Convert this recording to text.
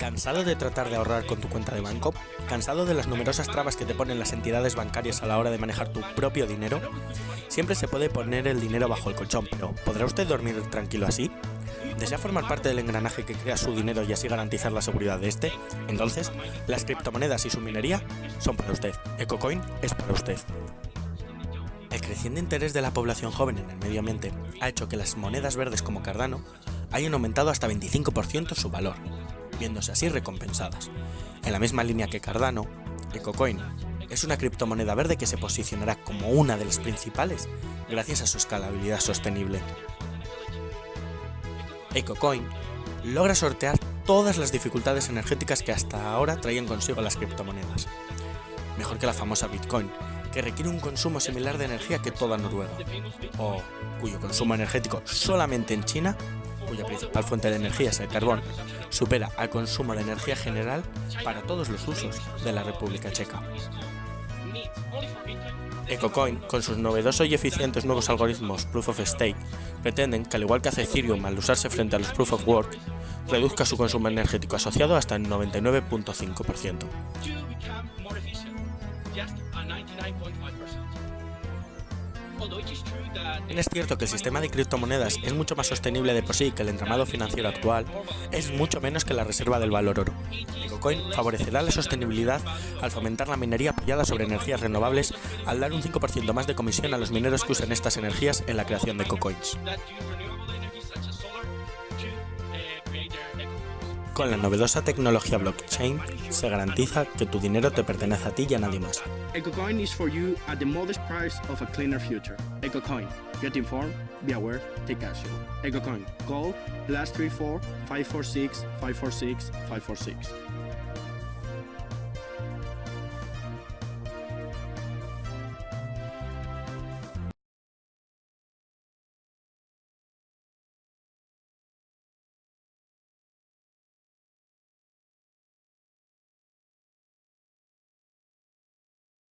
¿Cansado de tratar de ahorrar con tu cuenta de banco? ¿Cansado de las numerosas trabas que te ponen las entidades bancarias a la hora de manejar tu propio dinero? Siempre se puede poner el dinero bajo el colchón, pero ¿podrá usted dormir tranquilo así? ¿Desea formar parte del engranaje que crea su dinero y así garantizar la seguridad de este? Entonces, las criptomonedas y su minería son para usted. EcoCoin es para usted. El creciente interés de la población joven en el medio ambiente ha hecho que las monedas verdes como Cardano hayan aumentado hasta 25% su valor, viéndose así recompensadas. En la misma línea que Cardano, EcoCoin es una criptomoneda verde que se posicionará como una de las principales gracias a su escalabilidad sostenible. EcoCoin logra sortear todas las dificultades energéticas que hasta ahora traían consigo las criptomonedas. Mejor que la famosa Bitcoin, que requiere un consumo similar de energía que toda Noruega, o cuyo consumo energético solamente en China cuya principal fuente de energía es el carbón, supera al consumo de energía general para todos los usos de la República Checa. EcoCoin, con sus novedosos y eficientes nuevos algoritmos Proof of Stake, pretenden que al igual que hace Ethereum al usarse frente a los Proof of Work, reduzca su consumo energético asociado hasta el 99.5%. Es cierto que el sistema de criptomonedas es mucho más sostenible de por sí que el entramado financiero actual, es mucho menos que la reserva del valor oro. EcoCoin favorecerá la sostenibilidad al fomentar la minería apoyada sobre energías renovables al dar un 5% más de comisión a los mineros que usen estas energías en la creación de EcoCoins. Con la novedosa tecnología blockchain se garantiza que tu dinero te pertenece a ti y a nadie más. EcoCoin is for you at the modest price of a cleaner future. EcoCoin. Get informed, be aware, take action. EcoCoin. Call plus 34 546 546 546.